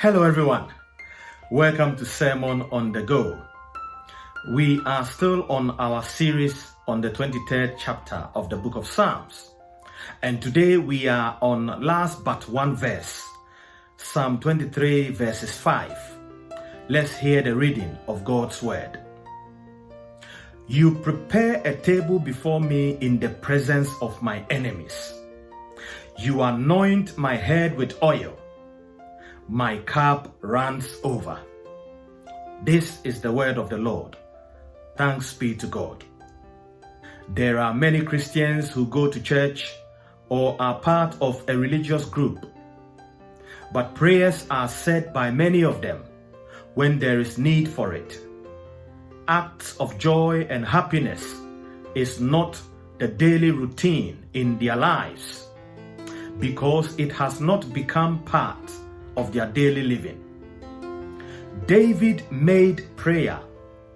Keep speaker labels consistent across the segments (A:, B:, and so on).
A: Hello, everyone. Welcome to Sermon on the Go. We are still on our series on the 23rd chapter of the book of Psalms. And today we are on last but one verse, Psalm 23, verses 5. Let's hear the reading of God's word. You prepare a table before me in the presence of my enemies. You anoint my head with oil my cup runs over. This is the word of the Lord. Thanks be to God. There are many Christians who go to church or are part of a religious group. But prayers are said by many of them when there is need for it. Acts of joy and happiness is not the daily routine in their lives because it has not become part of their daily living. David made prayer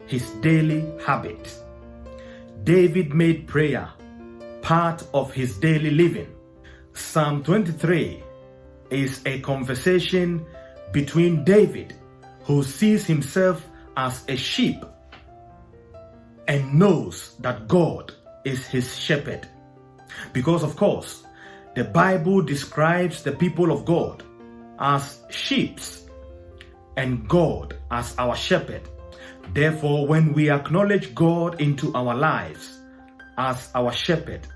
A: his daily habit. David made prayer part of his daily living. Psalm 23 is a conversation between David, who sees himself as a sheep and knows that God is his shepherd. Because, of course, the Bible describes the people of God as sheep and God as our shepherd. Therefore, when we acknowledge God into our lives as our shepherd,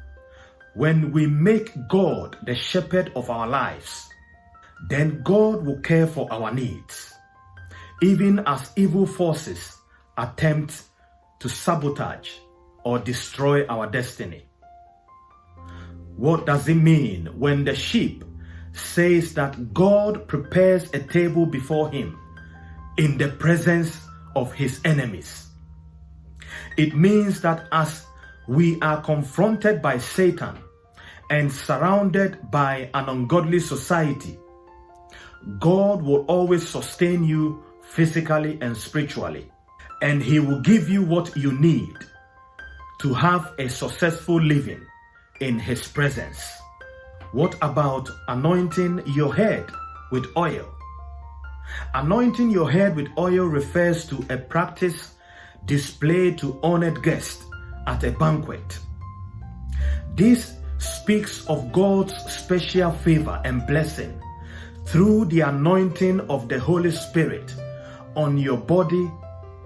A: when we make God the shepherd of our lives, then God will care for our needs, even as evil forces attempt to sabotage or destroy our destiny. What does it mean when the sheep says that God prepares a table before him in the presence of his enemies. It means that as we are confronted by Satan and surrounded by an ungodly society, God will always sustain you physically and spiritually, and He will give you what you need to have a successful living in His presence. What about anointing your head with oil? Anointing your head with oil refers to a practice displayed to honored guests at a banquet. This speaks of God's special favor and blessing through the anointing of the Holy Spirit on your body,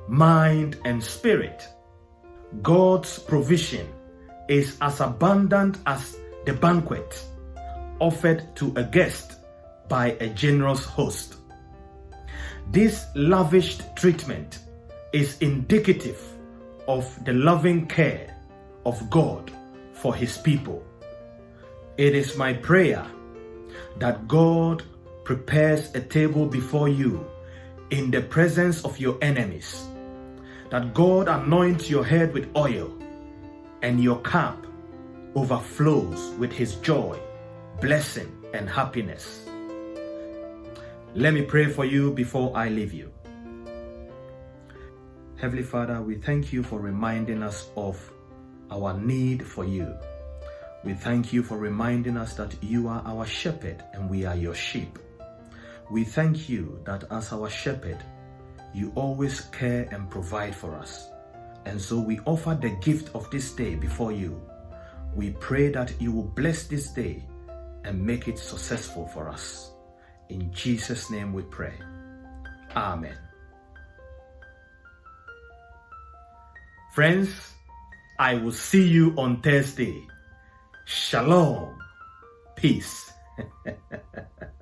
A: mind, and spirit. God's provision is as abundant as the banquet offered to a guest by a generous host. This lavished treatment is indicative of the loving care of God for his people. It is my prayer that God prepares a table before you in the presence of your enemies, that God anoints your head with oil and your cup overflows with his joy blessing and happiness. Let me pray for you before I leave you. Heavenly Father, we thank you for reminding us of our need for you. We thank you for reminding us that you are our shepherd and we are your sheep. We thank you that as our shepherd, you always care and provide for us. And so we offer the gift of this day before you. We pray that you will bless this day and make it successful for us. In Jesus' name we pray. Amen. Friends, I will see you on Thursday. Shalom. Peace.